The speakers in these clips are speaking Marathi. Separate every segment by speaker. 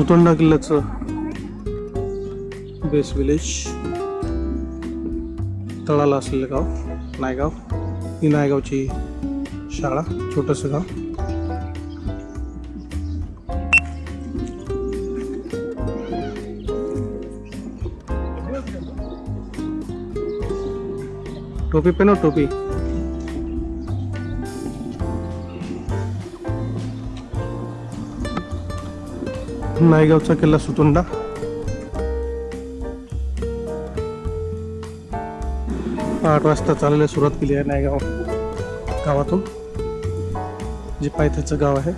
Speaker 1: सुतोंडा किल्ल्याचं बेस विलेज तळाला असलेलं गाव नायगाव. ही नायगावची शाळा छोटंसं गाव. टोपी पेनो हो, टोपी. नायगावचा किल्ला सुतोंडा आठ वाजता चालायला सुरुवात केली आहे नायगाव गावातून जे पायथ्याचं गाव आहे.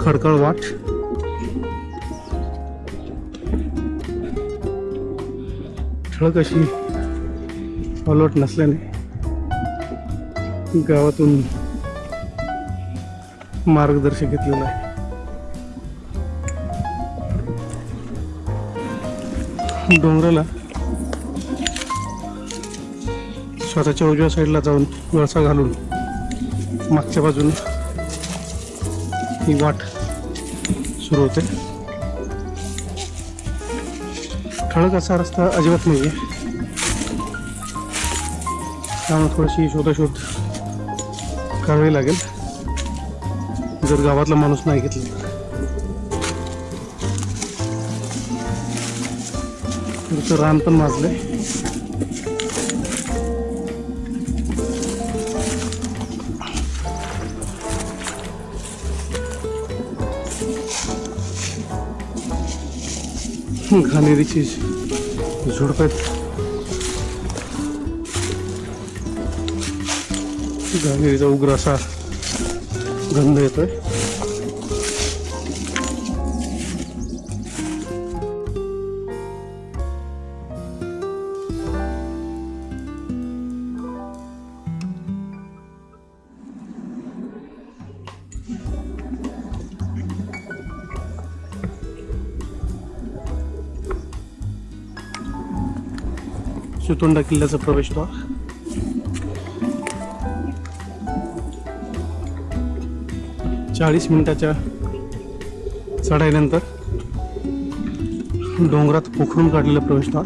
Speaker 1: खडकळ वाट. ठळक अशी अलर्ट नसल्याने गावातून मार्गदर्शक घेतलेलं आहे. डोंगराला स्वतःच्या उजव्या साईडला जाऊन वळसा घालून मागच्या बाजूने ही वाट सुरू होते. ठळक असा रस्ता अजिबात नाही आहे त्यामुळे थोडीशी शोधाशोध करावी लागेल. जर गावातला माणूस नाही घेतला. तर रान पण माजलंय. घाणेरीची झुडप गांगेचा उग्र असा गंध येतोय. सुतोंडा किल्ल्याचा प्रवेशद्वार चाळीस मिनिटाच्या चढाईनंतर डोंगरात पोखरून काढलेलं प्रवेशद्वार.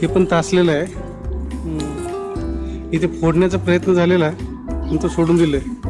Speaker 1: हे पण तासलेलं आहे. इथे फोडण्याचा प्रयत्न झालेला आहे. पण तो सोडून दिलं
Speaker 2: आहे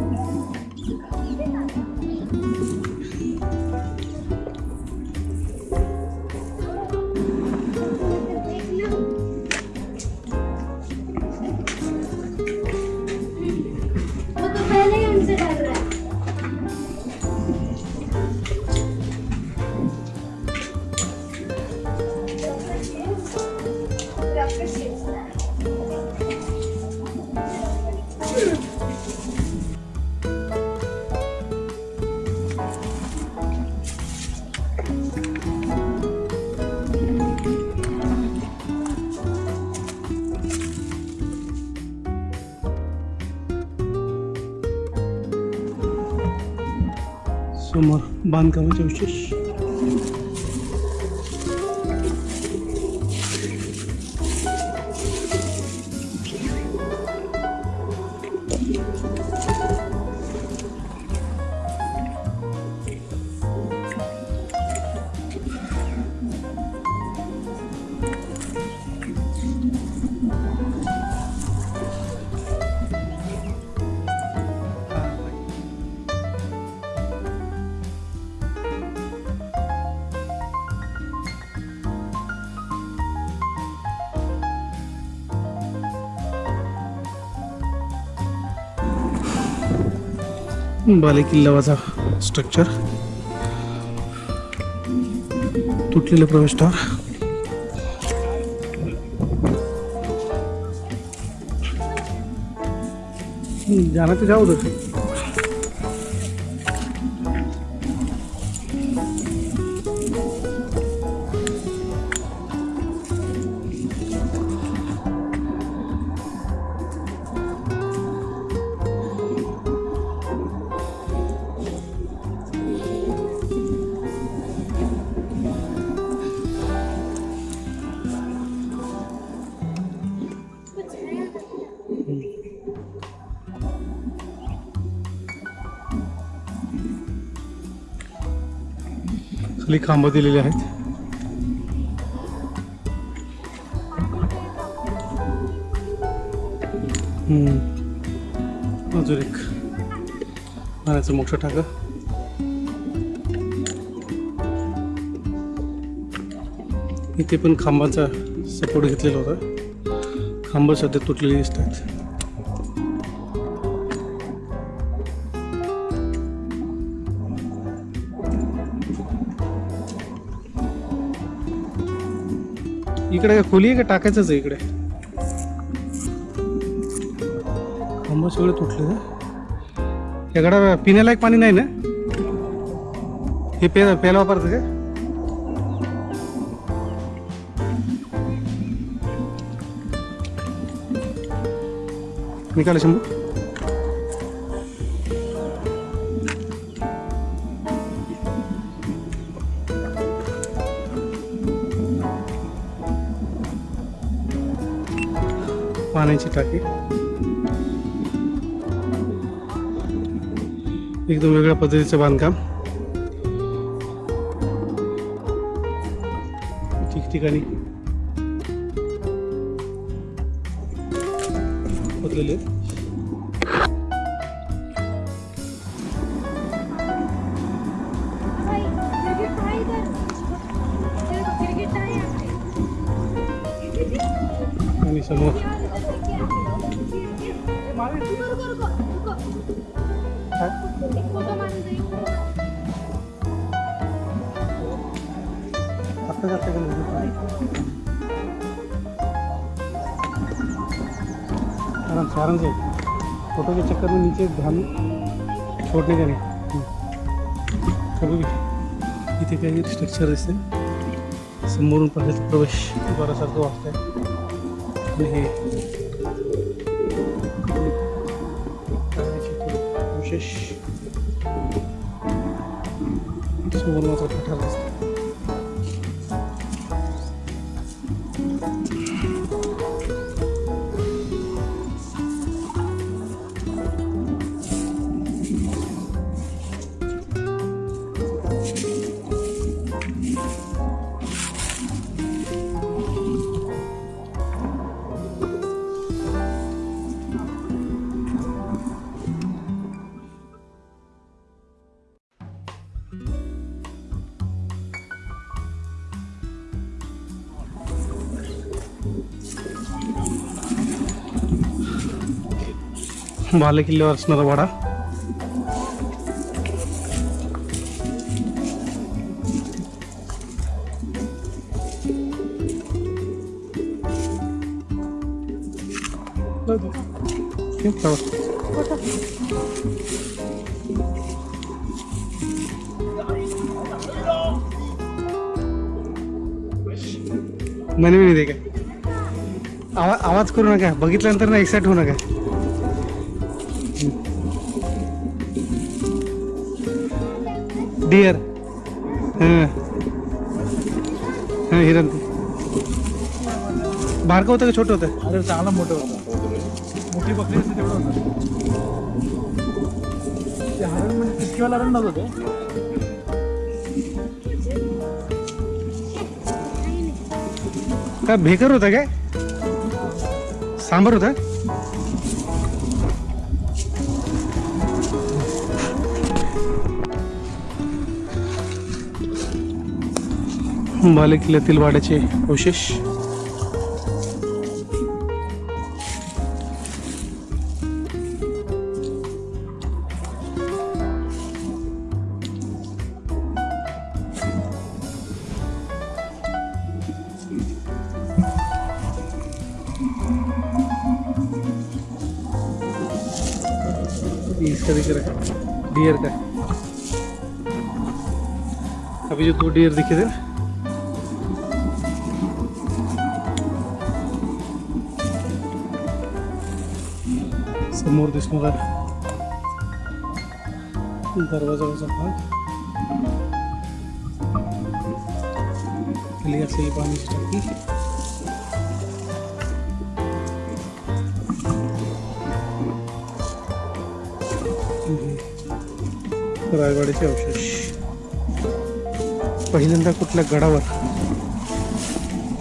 Speaker 1: समोर बांधकामाचे विशेष बालेकिल्लावाचा स्ट्रक्चर तुटलेलं प्रवेशद्वार. जाना तो जाओ उधर खाली खांब दिलेले आहेत. अजून एक पाण्याचं मोठं टाकं. इथे पण खांबाचा सपोर्ट घेतलेला होता. खांब सध्या तुटलेले दिसत इकडे काय खोली आहे का टाकायचंच आहे इकडे? खांब सगळे तुटले का याकडे पिण्यालायक पाणी नाही ना? हे पे प्यायला वापरतं का? निकाले शंभू. पाण्याची टाकी. एकदम वेगळ्या पद्धतीचं बांधकाम. ठिकठिकाणी खोदलेले आणि समोर आहे
Speaker 2: फ़ोटो मारून
Speaker 1: का नाही? आराम से आराम से। फ़ोटो के चक्कर में नीचे ध्यान छोड़ने का नहीं हम्म. कभी भी इथे काही स्ट्रक्चर दिसते समोरून पाहिजे प्रवेश द्वारासारखं वाटतंय आणि हे fish. of water turtle भाले किल्ल्यावर असणारा वाडा. हे प्रवास. नाही नाही दे काय आवाज आवाज करू नका. बघितल्यानंतर ना एक्साइट होऊ नका. डिअर हां हिरण बारकं होतं का? छोटं होतं?
Speaker 3: अरे चांगला मोठं होतं. मोठी बकरी असते तेवढं होतं. ते हरण म्हणजे कितकीवाला हरण नव्हतं ते?
Speaker 1: काय भेकर होता काय? सांबर होता? बाले किल्ल्यातील वाड्याचे अवशेष. इसका दिख रहा है डियर का? अभी जो दो डियर दिखे थे ना, समोर दिसणारा दरवाजाचा भाग खाली. असेल पाण्याची टाकी रायवाडीचे अवशेष. पहिल्यांदा कुठल्या गडावर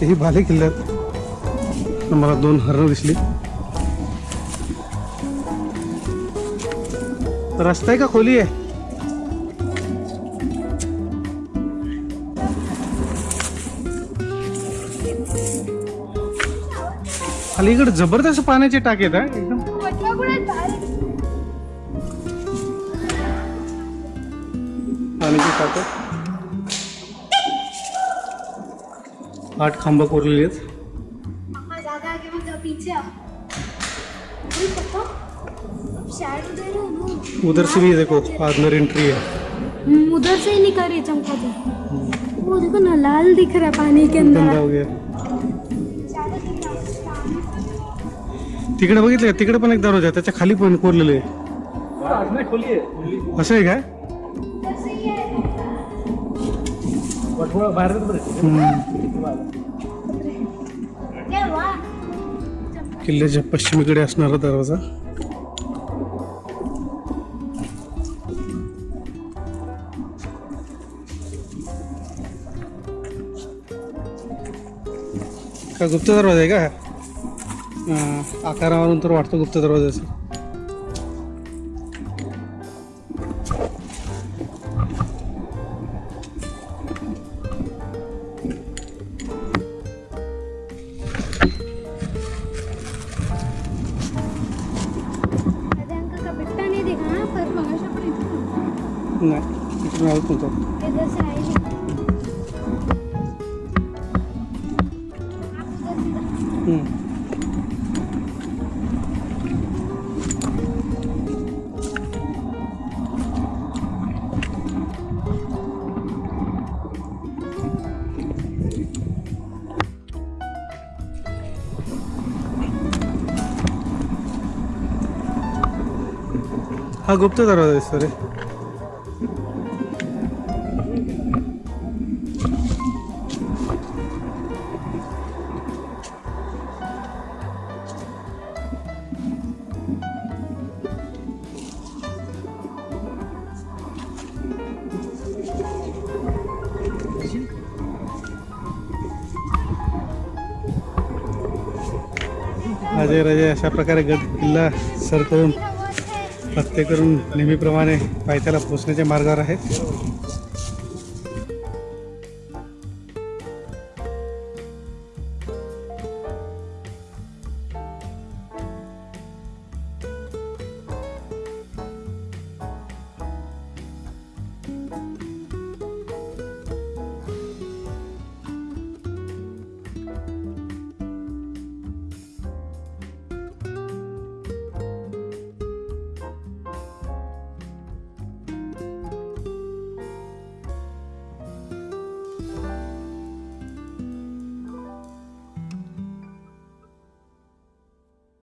Speaker 1: तेही भाले किल्ल्यात. मला दोन हरणं दिसली. रस्ता आहे का खोली आहे? अलीकडे जबरदस्त पाण्याचे टाक आहेत आहे एकदम. पाण्याची टाक आठ खांब कोरलेली आहेत. उधर से भी देखो अंदर एंट्री है
Speaker 2: उधर से ही निकल रही चमका तो वो देखो ना लाल दिख रहा है पानी के अंदर.
Speaker 1: हो गया। तिकडे बघितलं का? तिकडे पण एक दरवाजा त्याच्याखाली पण कोरलेले असं आहे काय किल्ल्याच्या पश्चिमेकडे असणारा दरवाजा. का गुप्त दरवाजा आहे का? आकारावरून तर वाटतं गुप्त दरवाजा असेल.
Speaker 2: अरे अंकल का बिट्टा नहीं देखा ना पर मगाशी पण इथून
Speaker 1: नाही तिकडून आहोत नव्हतं. हा गुप्त दरवाजा दिसतो रे अजय राजे अशा प्रकारे गड किल्ला सर करून प्रत्येकरून करून नेहमीप्रमाणे पायथ्याला पोचण्याच्या मार्गावर आहेत.